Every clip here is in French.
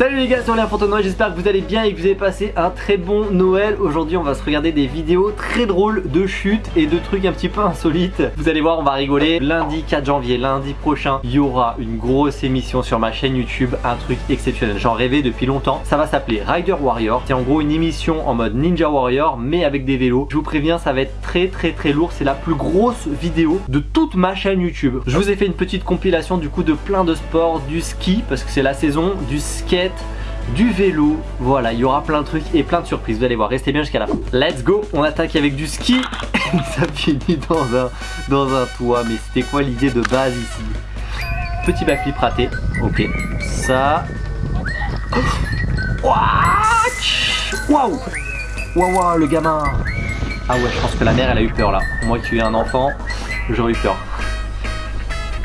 Salut les gars, c'est Aurélien Fontenoy, j'espère que vous allez bien et que vous avez passé un très bon Noël. Aujourd'hui on va se regarder des vidéos très drôles de chutes et de trucs un petit peu insolites. Vous allez voir, on va rigoler. Lundi 4 janvier, lundi prochain, il y aura une grosse émission sur ma chaîne YouTube, un truc exceptionnel. J'en rêvais depuis longtemps. Ça va s'appeler Rider Warrior. C'est en gros une émission en mode Ninja Warrior mais avec des vélos. Je vous préviens, ça va être très très très lourd. C'est la plus grosse vidéo de toute ma chaîne YouTube. Je vous ai fait une petite compilation du coup de plein de sports, du ski parce que c'est la saison, du skate du vélo, voilà, il y aura plein de trucs et plein de surprises, vous allez voir, restez bien jusqu'à la fin. Let's go, on attaque avec du ski, ça finit dans un, dans un toit, mais c'était quoi l'idée de base ici? Petit backflip raté, ok, ça... Waouh Waouh, le gamin. Ah ouais, je pense que la mère, elle a eu peur là. Moi qui ai un enfant, j'aurais eu peur.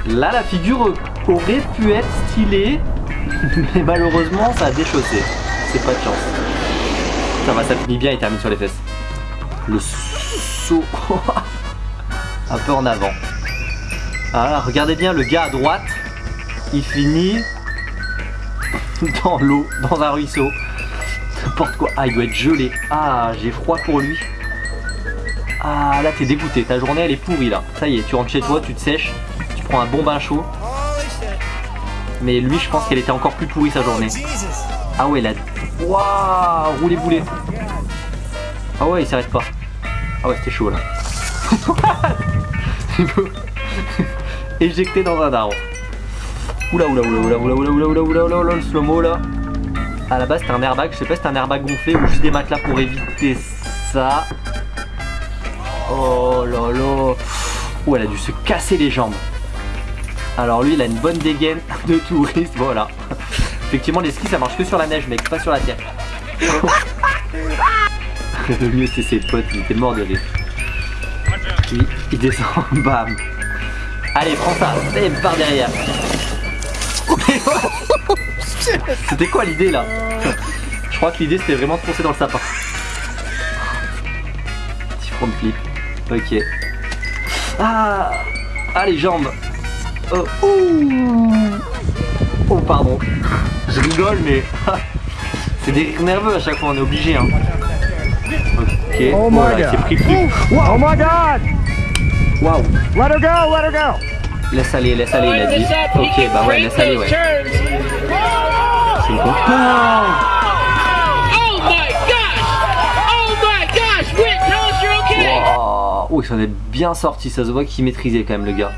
Là, la figure aurait pu être stylée, mais malheureusement ça a déchaussé. C'est pas de chance. Ça va, ça finit bien, il termine sur les fesses. Le saut. un peu en avant. Ah, regardez bien le gars à droite. Il finit dans l'eau, dans un ruisseau. N'importe quoi. Ah, il doit être gelé. Ah, j'ai froid pour lui. Ah, là, t'es dégoûté. Ta journée, elle est pourrie, là. Ça y est, tu rentres chez toi, tu te sèches, tu prends un bon bain chaud. Mais lui, je pense qu'elle était encore plus pourrie sa journée. Ah ouais, là. Waouh, roulé boulet. Ah ouais, il s'arrête pas. Ah ouais, c'était chaud là. Éjecté dans un arbre. Oula, oula, oula, oula, oula, oula, oula, oula, oula, le slow-mo là. À la base, c'était un airbag. Je sais pas si c'était un airbag gonflé ou juste des matelas pour éviter ça. Oh là là. Ouh, elle a dû se casser les jambes. Alors lui il a une bonne dégaine de touriste, voilà. Effectivement les skis ça marche que sur la neige mec, pas sur la terre. Le mieux c'est ses potes, il était mort de rire. Il, descend, bam. Allez prends ça, et par derrière. C'était quoi l'idée là? Je crois que l'idée c'était vraiment de foncer dans le sapin. Petit front flip. Ok. Ah Ah les jambes Oh, oh pardon. Je rigole mais c'est des rires nerveux à chaque fois, on est obligé hein. Ok, oh my god. c'est pris pris. Oh my god! Waouh. Let her go, let her go! Laisse aller, laisse aller, il a dit. Ok, bah ouais, laisse aller, ouais. C'est une Oh my gosh! Oh! Wow. Oh, il s'en est bien sorti, ça se voit qu'il maîtrisait quand même le gars.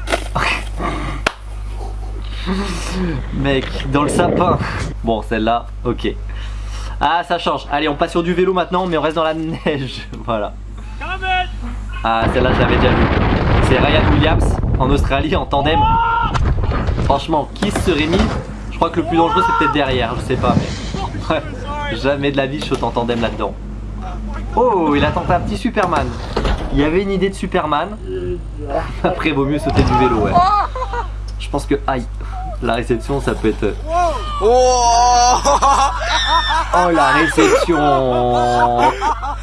Mec, dans le sapin. Bon, celle-là, ok. Ah, ça change. Allez, on passe sur du vélo maintenant, mais on reste dans la neige. Voilà. Ah, celle-là, je l'avais déjà vue. C'est Ryan Williams en Australie en tandem. Franchement, qui se serait mis? Je crois que le plus dangereux, c'est peut-être derrière, je sais pas, mais. Jamais de la vie, je saute en tandem là-dedans. Oh, il a tenté un petit Superman. Il y avait une idée de Superman. Après, vaut mieux sauter du vélo, ouais. Je pense que, aïe, la réception, ça peut être... Oh, la réception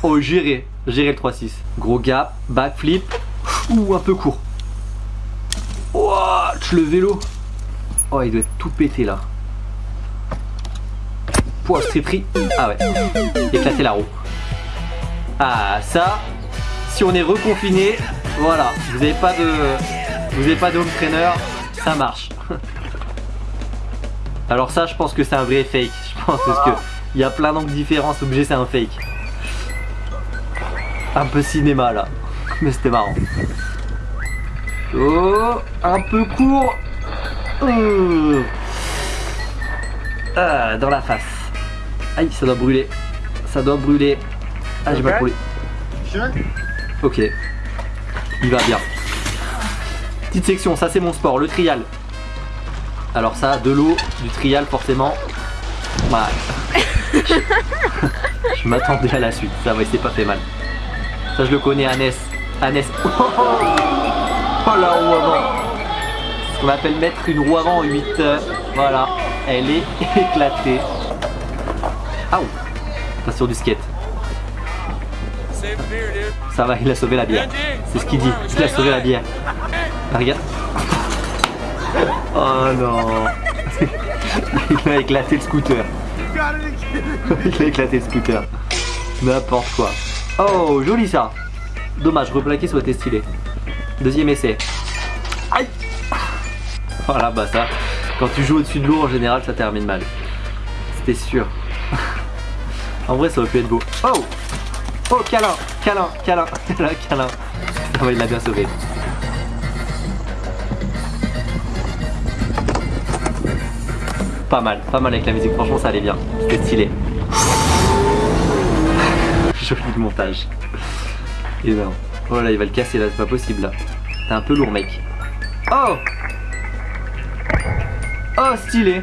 Oh, gérer, gérer le 3-6. Gros gap, backflip, ou un peu court. Watch le vélo. Oh, il doit être tout pété, là. Pouah, c'est pris. Ah ouais, éclater la roue. Ah, ça, si on est reconfiné, voilà, vous n'avez pas de... Vous n'avez pas de home trainer, ça marche. Alors ça, je pense que c'est un vrai fake. Je pense parce que il y a plein d'angles différents. C'est obligé, c'est un fake. Un peu cinéma là, mais c'était marrant. Oh, un peu court. Oh. Ah, dans la face. Aïe, ça doit brûler. Ça doit brûler. Ah, j'ai pas brûlé. Ok. Il va bien. Petite section, ça c'est mon sport, le trial. Alors ça, de l'eau, du trial forcément. Voilà. je m'attendais à la suite, ça va, il s'est pas fait mal. Ça je le connais, Annès. Annès. Oh, la roue avant. Ce qu'on appelle mettre une roue avant en 8 heures. Voilà, elle est éclatée. Ah Pas sur du skate. Ça va, il a sauvé la bière. C'est ce qu'il dit, il a sauvé la bière. Ah, regarde. Oh non Il a éclaté le scooter. Il a éclaté le scooter. N'importe quoi. Oh, joli ça. Dommage, replaquer ça aurait été stylé. Deuxième essai. Aïe Voilà, bah ça, quand tu joues au-dessus de l'eau, en général, ça termine mal. C'était sûr. en vrai, ça aurait pu être beau. Oh Oh, câlin Câlin Câlin Câlin Câlin Ah ouais, il l'a bien sauvé. Pas mal, pas mal avec la musique, franchement ça allait bien. C'était stylé. Joli montage. Énorme. Oh là, il va le casser là, c'est pas possible là. T'es un peu lourd, mec. Oh Oh, stylé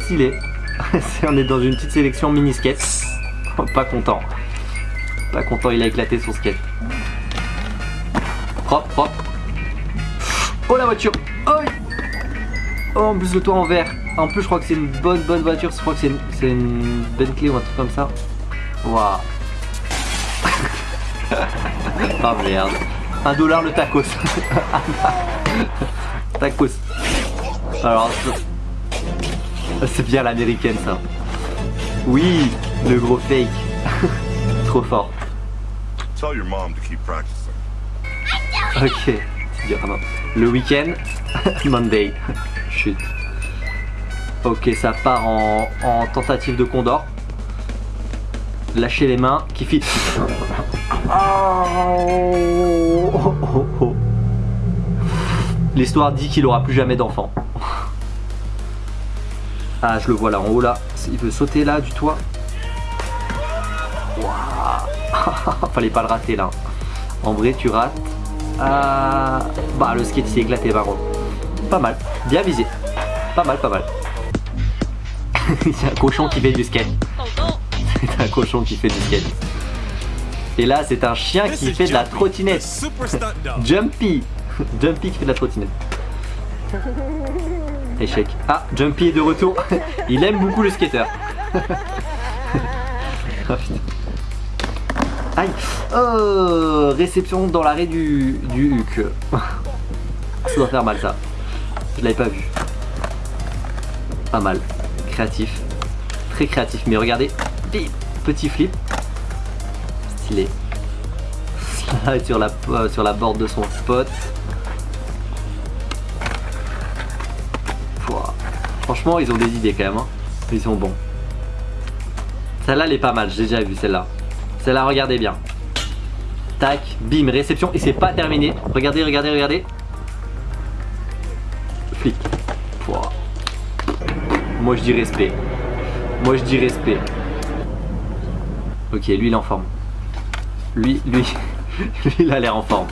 Stylé. On est dans une petite sélection mini skate. Pas content. Pas content, il a éclaté son skate. Propre, propre. Oh la voiture Oh, oh en plus le toit en verre. En plus je crois que c'est une bonne bonne voiture. Je crois que c'est une, une Bentley ou un truc comme ça. Waouh Oh merde. Un dollar le tacos. tacos. Alors, c'est bien l'américaine ça. Oui, le gros fake. Trop fort. Tell your mom to keep practicing. Ok. Ah. Le week-end, Monday. Chut. Ok, ça part en, en tentative de condor. Lâchez les mains, qui fit. L'histoire dit qu'il aura plus jamais d'enfant. Ah, je le vois là en haut là. Il veut sauter là du toit. Fallait pas le rater là. En vrai, tu rates. Ah, bah, le skate s'est éclaté par. Pas mal. Bien visé. Pas mal, pas mal. C'est un cochon qui fait du skate. C'est un cochon qui fait du skate. Et là, c'est un chien qui fait de la trottinette. Jumpy. Jumpy qui fait de la trottinette. Échec. Ah, Jumpy est de retour. Il aime beaucoup le skater. putain. Aïe. Oh, réception dans l'arrêt du, du huc. Ça doit faire mal ça. Je l'avais pas vu. Pas mal. Créatif. Très créatif. Mais regardez. Petit flip. Stylé. Slide sur la, euh, sur la borde de son spot. Pouah. Franchement, ils ont des idées quand même. hein. Ils sont bons. Celle-là, elle est pas mal. J'ai déjà vu celle-là. Celle-là, regardez bien. Tac, bim, réception. Et c'est pas terminé. Regardez, regardez, regardez. Flic. Moi, je dis respect. Moi, je dis respect. Ok, lui, il est en forme. Lui, lui, lui, il a l'air en forme.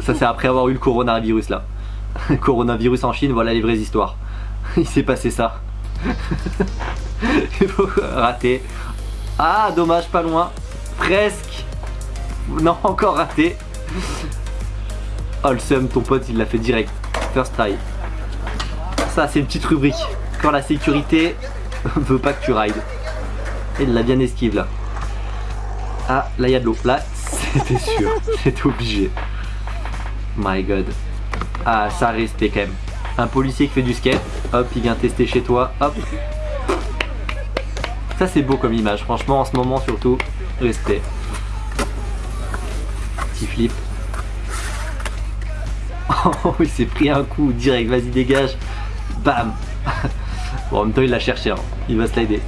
Ça, c'est après avoir eu le coronavirus, là. coronavirus en Chine, voilà les vraies histoires. Il s'est passé ça. raté. Ah, dommage, pas loin. Presque. Non, encore raté. Oh, le seum, ton pote, il l'a fait direct. First try. Ça, c'est une petite rubrique. Quand la sécurité veut pas que tu rides. Il l'a bien esquive, là. Ah, là, il y a de l'eau. Là, c'était sûr. C'était obligé. My god. Ah, ça respect quand même. Un policier qui fait du skate. Hop, il vient tester chez toi. Hop. Ça, c'est beau comme image. Franchement, en ce moment, surtout, respect. Petit flip. Oh, il s'est pris un coup direct. Vas-y, dégage. Bam. Bon, en même temps, il l'a cherché. hein. Il va slider.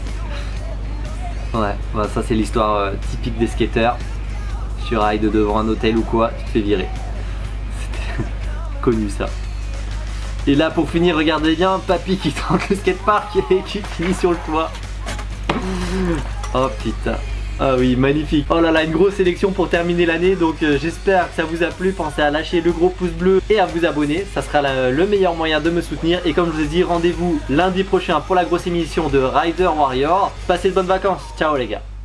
Ouais, bah, ça c'est l'histoire euh, typique des skateurs. Tu rides devant un hôtel ou quoi, tu te fais virer. C'était connu ça. Et là pour finir, regardez bien, papy qui tente le skatepark et qui finit sur le toit. Oh putain. Ah oui, magnifique. Oh là là, une grosse sélection pour terminer l'année. Donc euh, j'espère que ça vous a plu. Pensez à lâcher le gros pouce bleu et à vous abonner. Ça sera le meilleur moyen de me soutenir. Et comme je vous ai dit, rendez-vous lundi prochain pour la grosse émission de Rider Warrior. Passez de bonnes vacances. Ciao les gars.